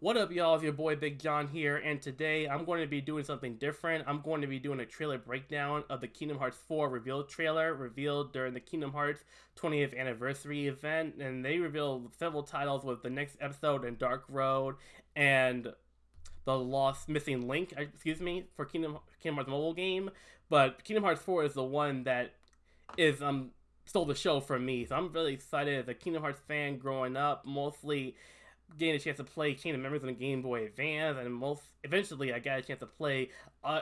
What up, y'all? It's your boy Big John here, and today I'm going to be doing something different. I'm going to be doing a trailer breakdown of the Kingdom Hearts 4 reveal trailer revealed during the Kingdom Hearts 20th anniversary event, and they revealed several titles with the next episode and Dark Road and the Lost Missing Link, uh, excuse me, for Kingdom Kingdom Hearts mobile game. But Kingdom Hearts 4 is the one that is um stole the show from me. So I'm really excited as a Kingdom Hearts fan growing up, mostly getting a chance to play Kingdom Members on the Game Boy Advance, and most eventually I got a chance to play uh,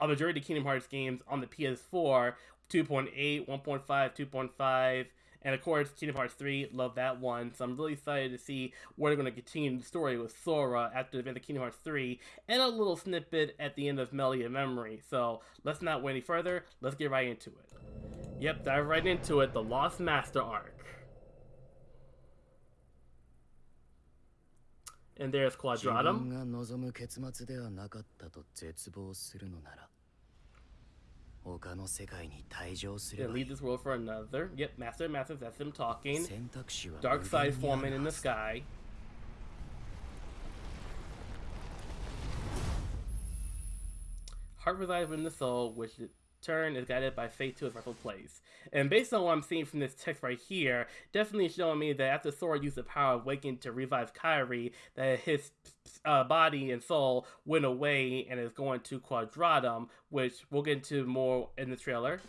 a majority of Kingdom Hearts games on the PS4, 2.8, 1.5, 2.5, and of course Kingdom Hearts 3. Love that one. So I'm really excited to see where they're going to continue the story with Sora after the of Kingdom Hearts 3, and a little snippet at the end of Melody of Memory. So let's not wait any further. Let's get right into it. Yep, dive right into it. The Lost Master arc. And there's Quadratum. 自分が望む結末ではなかったと絶望するのなら他の世界に退場すれ Then ばい leave い this world for another. Yep, Master and Masters, that's him talking. 選択肢は Dark 無 side 限にあ forming る in は the ず sky. Heart resides within the soul, which in turn is guided by fate to its rightful place. And based on what I'm seeing from this text right here, definitely showing me that after Sora used the power of Waking to revive Kairi, that his uh, body and soul went away and is going to Quadratum, which we'll get into more in the trailer.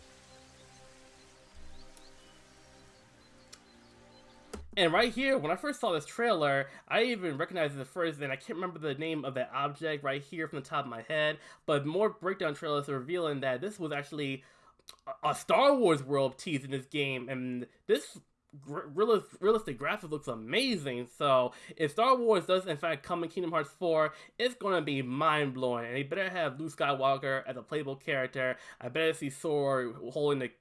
And right here, when I first saw this trailer, I even recognized it first, and I can't remember the name of that object right here from the top of my head. But more breakdown trailers are revealing that this was actually a- Star Wars world teased in this game, and this realistic graphics looks amazing. So if Star Wars does in fact come in Kingdom Hearts 4, it's gonna be mind blowing, and they better have Luke Skywalker as a playable character. I better see Sora holding the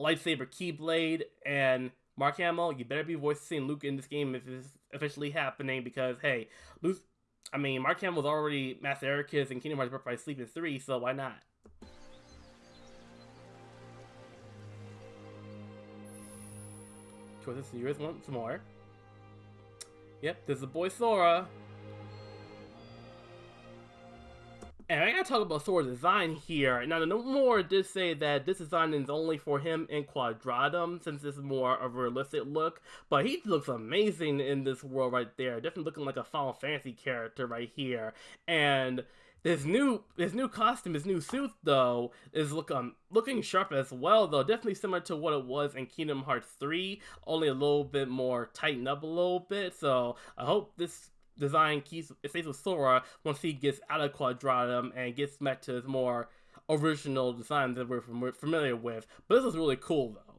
lightsaber keyblade and Mark Hamill, you better be voicing Luke in this game if it's officially happening because hey, Luke I mean Mark Hamill's already Master Eraqus and Kingdom Hearts Birth Sleep in 3, so why not? Choices to yours once more. Yep, there's the boy Sora. And I gotta talk about Sora's design here. Now, Nomura did say that this design is only for him in Quadratum, since this is more of a realistic look. But he looks amazing in this world right there. Definitely looking like a Final Fantasy character right here. And this new his new costume, his new suit though, is look um looking sharp as well though. Definitely similar to what it was in Kingdom Hearts 3, only a little bit more tightened up a little bit. So I hope this design it stays with Sora once he gets out of Quadratum and gets back to his more original design that we're familiar with. But this is really cool though.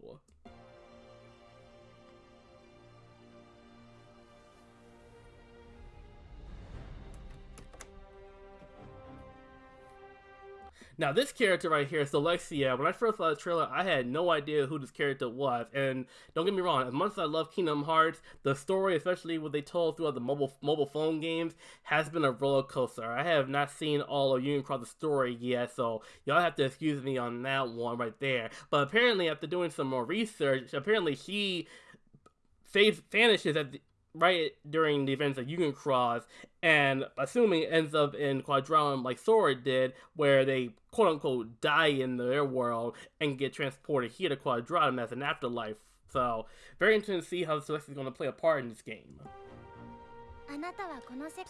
Now this character right here, Strelitzia, when I first saw the trailer, I had no idea who this character was. And don't get me wrong, as much as I love Kingdom Hearts, the story, especially what they told throughout the mobile mobile phone games, has been a roller coaster. I have not seen all of Union Cross the story yet, so y'all have to excuse me on that one right there. But apparently, after doing some more research, apparently she fades vanishes at the, right during the events of Union Cross, and assuming it ends up in Quadratum like Sora did, where they quote unquote die in their world and get transported here to Quadratum as an afterlife. So, very interesting to see how Celeste is going to play a part in this game.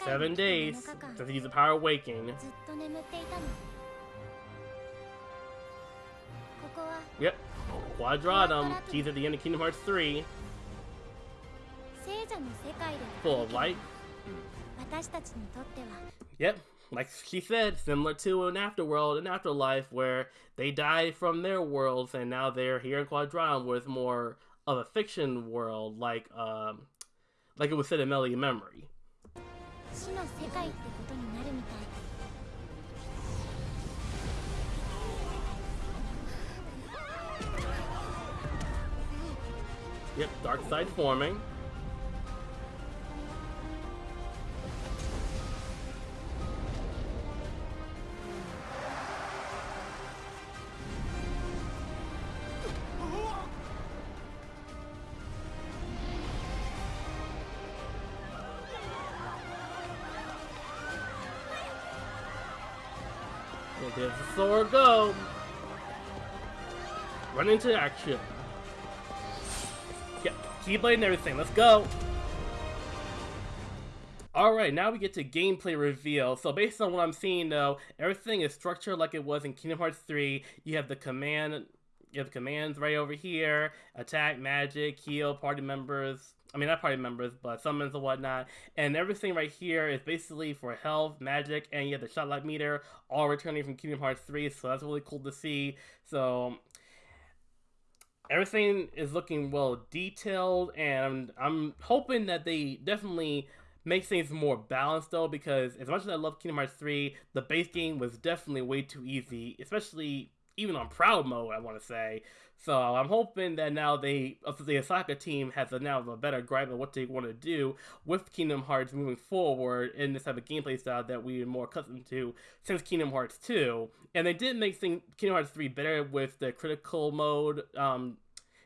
Seven days since he's a power waking. Yep, Quadratum. He's at the end of Kingdom Hearts 3. Full of light. Yep, like she said, similar to an afterworld, an afterlife where they died from their worlds and now they're here in Quadron with more of a fiction world, like um, like it was said in Melody Memory. Yep, dark side forming. There's the Sora go. Run into action. Yeah, Keyblade and everything. Let's go. Alright, now we get to gameplay reveal. So based on what I'm seeing though, everything is structured like it was in Kingdom Hearts 3. You have the command you have commands right over here. Attack, magic, heal, party members. I mean, not party members, but summons and whatnot. And everything right here is basically for health, magic, and you have the shotlock meter, all returning from Kingdom Hearts 3. So that's really cool to see. So everything is looking well detailed, and I'm, I'm hoping that they definitely make things more balanced though because as much as I love Kingdom Hearts 3, the base game was definitely way too easy, especially even on proud mode, I want to say. So I'm hoping that now they, the Osaka team has a, now a better grasp of what they want to do with Kingdom Hearts moving forward in this type of gameplay style that we are more accustomed to since Kingdom Hearts 2. And they did make thing, Kingdom Hearts 3 better with the critical mode um,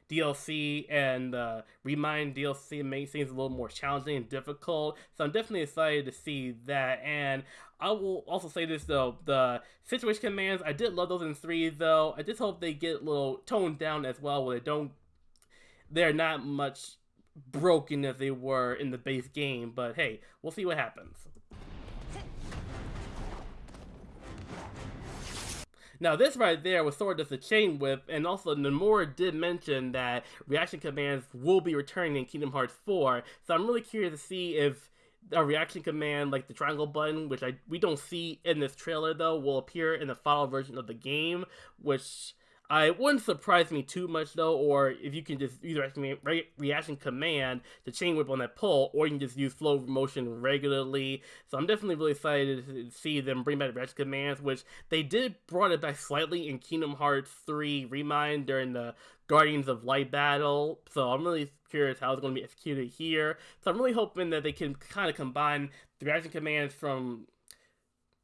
DLC and the Remind DLC makes things a little more challenging and difficult. So I'm definitely excited to see that. And I will also say this though, the situation commands, I did love those in 3 though. I just hope they get a little toned down as well where they don't, they're not much broken as they were in the base game. But hey, we'll see what happens. Now this right there was sort of just a chain whip, and also Nomura did mention that reaction commands will be returning in Kingdom Hearts 4, so I'm really curious to see if a reaction command like the triangle button, which I we don't see in this trailer though, will appear in the final version of the game, which Uh, I wouldn't surprise me too much though, or if you can just use re reaction command to chain whip on that pull, or you can just use flow motion regularly. So I'm definitely really excited to see them bring back reaction commands, which they did brought it back slightly in Kingdom Hearts 3 Remind during the Guardians of Light battle. So I'm really curious how it's going to be executed here. So I'm really hoping that they can kind of combine the reaction commands from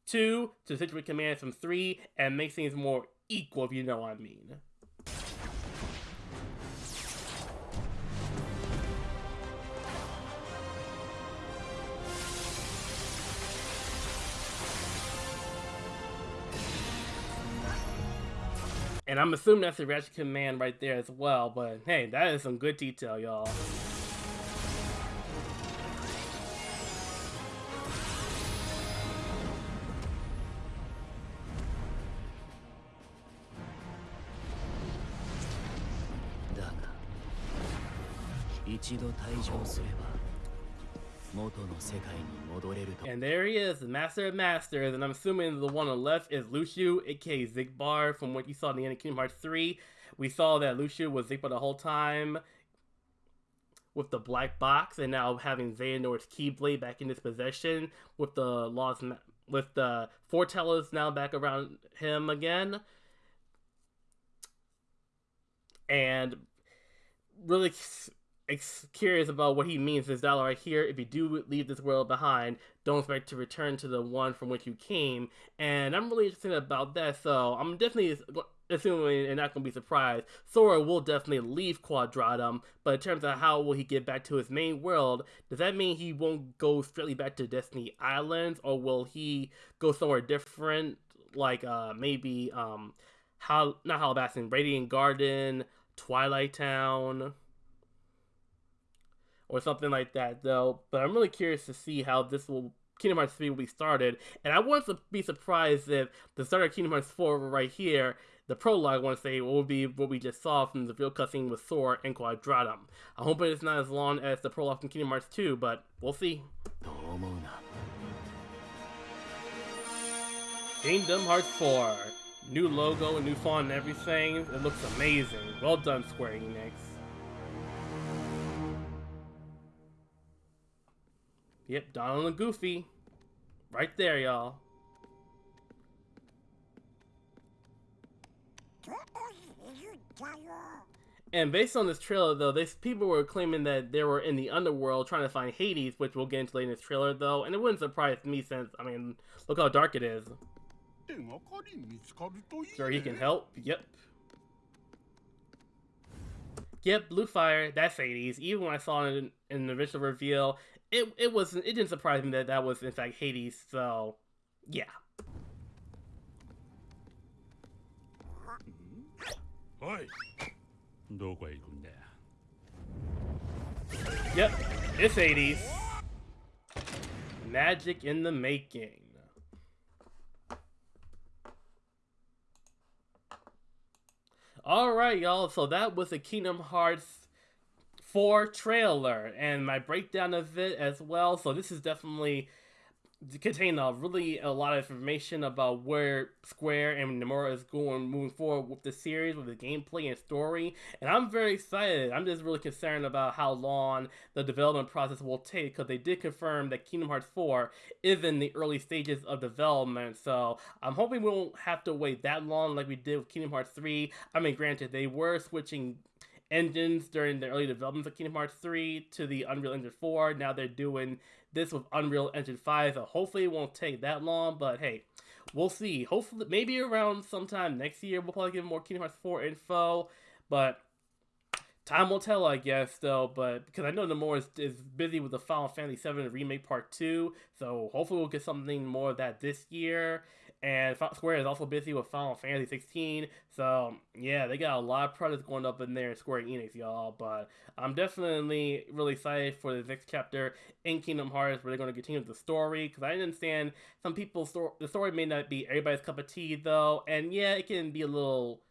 2 to situation commands from 3 and make things more equal, if you know what I mean. And I'm assuming that's the reaction command right there as well, but hey, that is some good detail, y'all. And there he is, the Master of Masters, and I'm assuming the one on the left is Luxu, aka Xigbar, from what you saw in the end of Kingdom Hearts 3. We saw that Luxu was Xigbar the whole time with the black box, and now having Xehanort's Keyblade back in his possession with the lost, with the foretellers now back around him again. And really curious about what he means this dialogue right here. If you do leave this world behind, don't expect to return to the one from which you came. And I'm really interested about that, so I'm definitely assuming and not going to be surprised. Sora will definitely leave Quadratum, but in terms of how will he get back to his main world, does that mean he won't go straightly back to Destiny Islands, or will he go somewhere different, like uh, maybe um, how not Hollow Bastion, Radiant Garden, Twilight Town? Or something like that, though. But I'm really curious to see how this will Kingdom Hearts 3 will be started. And I wouldn't be surprised if the start of Kingdom Hearts 4 right here, the prologue, I want to say, will be what we just saw from the real cutscene with Sora and Quadratum. I hope it's not as long as the prologue from Kingdom Hearts 2, but we'll see. Kingdom Hearts 4. New logo, and new font and everything. It looks amazing. Well done, Square Enix. Yep, Donald and Goofy. Right there, y'all. And based on this trailer, though, these people were claiming that they were in the underworld trying to find Hades, which we'll get into later in this trailer, though. And it wouldn't surprise me since, I mean, look how dark it is. Sure, he can help. Yep. Yep, Blue Fire, that's Hades. Even when I saw it in, in the original reveal, it it was it didn't surprise me that that was in fact Hades. So, yeah. Hey. Yep, it's Hades. Magic in the making. Alright, y'all, so that was the Kingdom Hearts 4 trailer and my breakdown of it as well. So, this is definitely contain a really a lot of information about where Square and Nomura is going moving forward with the series, with the gameplay and story. And I'm very excited. I'm just really concerned about how long the development process will take because they did confirm that Kingdom Hearts 4 is in the early stages of development. So I'm hoping we won't have to wait that long like we did with Kingdom Hearts 3. I mean, granted, they were switching engines during the early development of Kingdom Hearts 3 to the Unreal Engine 4. Now they're doing this with Unreal Engine 5, so hopefully it won't take that long, but hey, we'll see. Hopefully, maybe around sometime next year, we'll probably get more Kingdom Hearts 4 info, but time will tell, I guess, though, but because I know Nomura is, is busy with the Final Fantasy 7 Remake Part 2, so hopefully we'll get something more of that this year, and Square is also busy with Final Fantasy 16. So yeah, they got a lot of projects going up in there Square Enix, y'all. But I'm definitely really excited for the next chapter in Kingdom Hearts, where they're going to continue the story. Because I understand some people's sto- the story may not be everybody's cup of tea, though, and yeah, it can be a little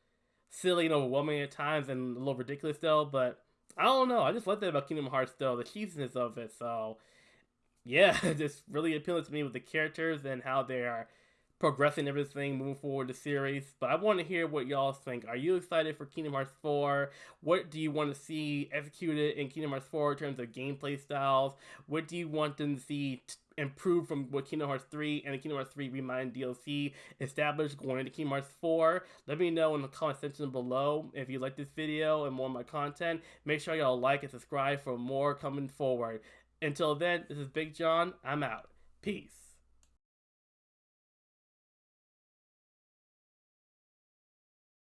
silly and overwhelming at times, and a little ridiculous, though. But I don't know. I just like that about Kingdom Hearts, though, the cheesiness of it. So yeah, just really appealing to me with the characters and how they are progressing everything, moving forward the series. But I want to hear what y'all think. Are you excited for Kingdom Hearts 4? What do you want to see executed in Kingdom Hearts 4 in terms of gameplay styles? What do you want them to see t- improve from what Kingdom Hearts 3 and the Kingdom Hearts 3 Remind DLC established going into Kingdom Hearts 4? Let me know in the comment section below if you like this video and more of my content. Make sure y'all like and subscribe for more coming forward. Until then, this is Big John. I'm out. Peace.